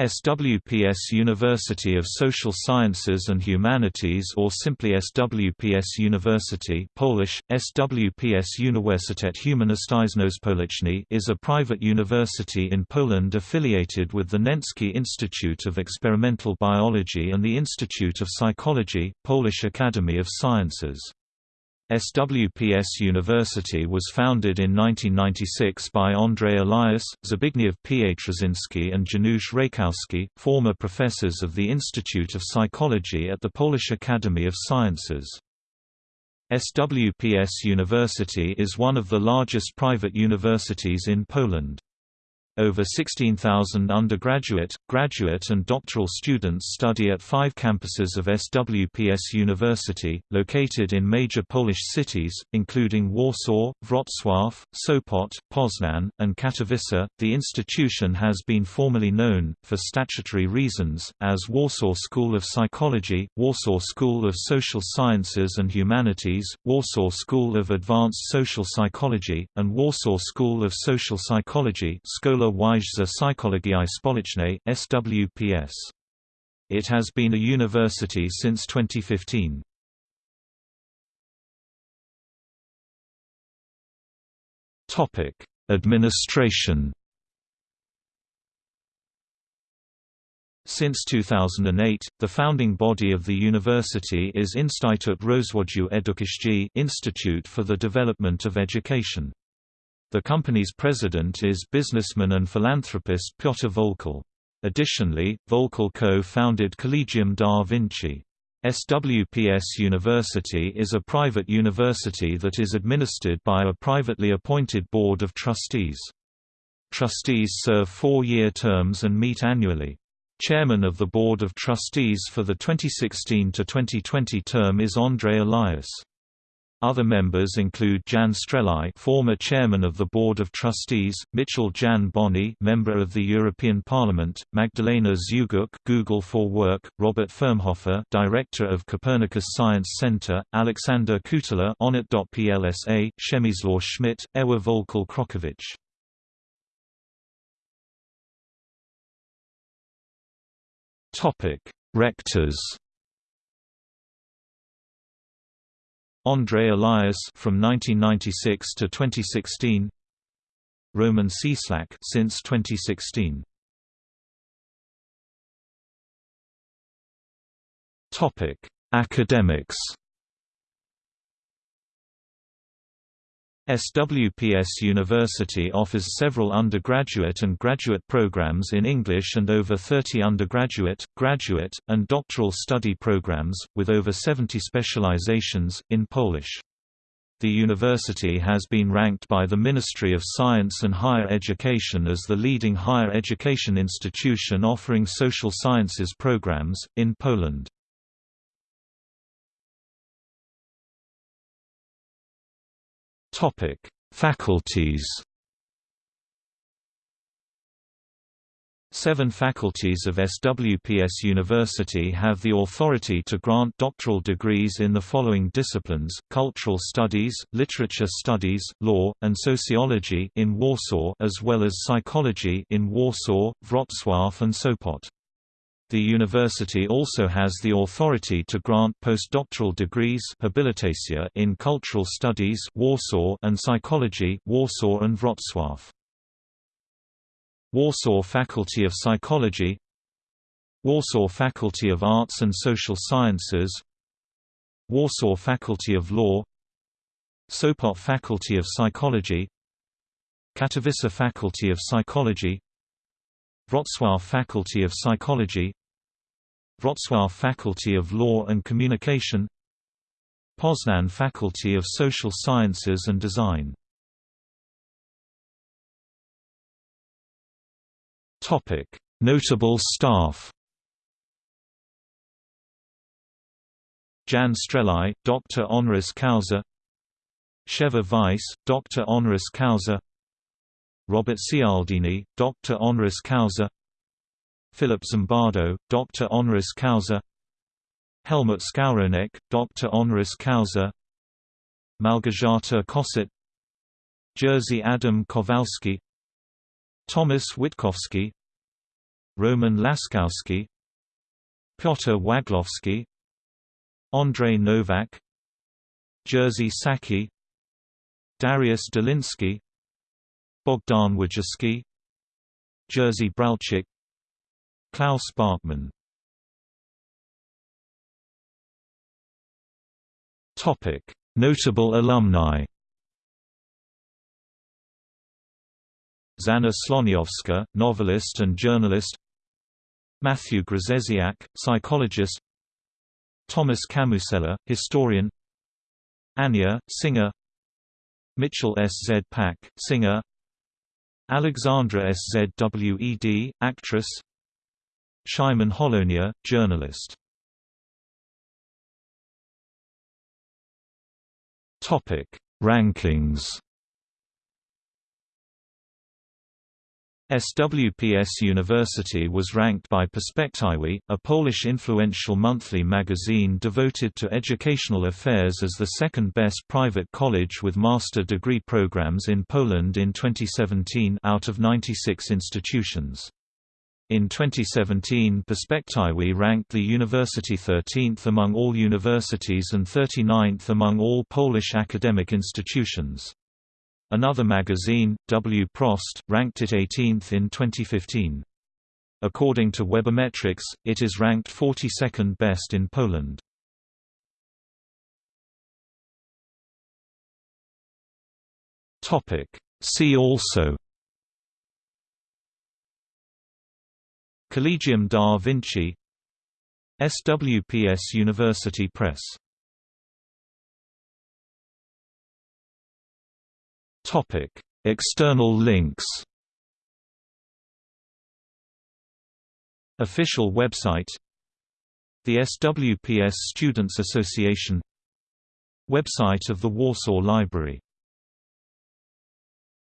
SWPS University of Social Sciences and Humanities or simply SWPS University Polish, SWPS Uniwersytet Humanistyczno-Społeczny is a private university in Poland affiliated with the Nencki Institute of Experimental Biology and the Institute of Psychology, Polish Academy of Sciences. SWPS University was founded in 1996 by Andrzej Eliasz, Zbigniew Pietrasiński and Janusz Reykowski, former professors of the Institute of Psychology at the Polish Academy of Sciences. SWPS University is one of the largest private universities in Poland. Over 16,000 undergraduate, graduate and doctoral students study at five campuses of SWPS University, located in major Polish cities, including Warsaw, Wrocław, Sopot, Poznan, and Katowice. The institution has been formally known, for statutory reasons, as Warsaw School of Psychology, Warsaw School of Social Sciences and Humanities, Warsaw School of Advanced Social Psychology, and Warsaw School of Social Psychology Szkoła Wyższa Psychologii Społecznej (SWPS). It has been a university since 2015. Topic: Administration. Since 2008, the founding body of the university is Instytut Rozwoju Edukacji Institute for the Development of Education. The company's president is businessman and philanthropist Piotr Voelkel. Additionally, Voelkel co-founded Collegium da Vinci. SWPS University is a private university that is administered by a privately appointed board of trustees. Trustees serve four-year terms and meet annually. Chairman of the Board of Trustees for the 2016–2020 term is Andrzej Eliasz. Other members include Jan Strelau, former chairman of the Board of Trustees, Mitchell Jan Boni, member of the European Parliament, Magdalena Zuguk, Google for Work, Robert Firmhofer, director of Copernicus Science Center, Alexander Kutela, Onit.plsa, Przemysław Schmidt, Ewa Voelkel Krokowicz. Topic: Rectors. Andrzej Eliasz from 1996 to 2016. Roman Cieslak since 2016. Topic: Academics. SWPS University offers several undergraduate and graduate programs in English and over 30 undergraduate, graduate, and doctoral study programs, with over 70 specializations, in Polish. The university has been ranked by the Ministry of Science and Higher Education as the leading higher education institution offering social sciences programs, in Poland. Topic: Faculties. Seven faculties of SWPS University have the authority to grant doctoral degrees in the following disciplines, cultural studies, literature studies, law, and sociology in Warsaw as well as psychology in Warsaw, Wrocław and Sopot. The university also has the authority to grant postdoctoral degrees in cultural studies Warsaw and psychology Warsaw and Wrocław. Warsaw Faculty of Psychology Warsaw Faculty of Arts and Social Sciences Warsaw Faculty of Law Sopot Faculty of Psychology Katowice Faculty of Psychology Wrocław Faculty of Psychology Wrocław Faculty of Law and Communication Poznan Faculty of Social Sciences and Design Notable staff Jan Strelau, Dr. honoris causa Sheva Weiss, Dr. honoris causa Robert Cialdini, Dr. honoris causa Philip Zimbardo, Dr. honoris causa Helmut Skowronek, Dr. honoris causa Małgorzata Kosset Jerzy Adam Kowalski Thomas Witkowski Roman Laskowski Piotr Waglovsky Andrei Novak Jerzy Saki Dariusz Doliński Bogdan Wojciszke Jerzy Bralczyk Klaus Bachmann Notable alumni Zhanna Sloniowska, novelist and journalist Matthew Grzesiak, psychologist Thomas Kamusella, historian Anya, singer Mitchell S. Z. Pack, singer Alexandra S. Z. W. E. D., actress Szymon Hołownia, journalist Topic: Rankings SWPS University was ranked by Perspektywy, a Polish influential monthly magazine devoted to educational affairs as the second best private college with master degree programs in Poland in 2017 out of 96 institutions. In 2017 Perspektywy ranked the university 13th among all universities and 39th among all Polish academic institutions. Another magazine, W. Prost, ranked it 18th in 2015. According to Webometrics, it is ranked 42nd best in Poland. See also Collegium da Vinci SWPS University Press. Topic: External links. Official website The SWPS Students Association. Website of the Warsaw Library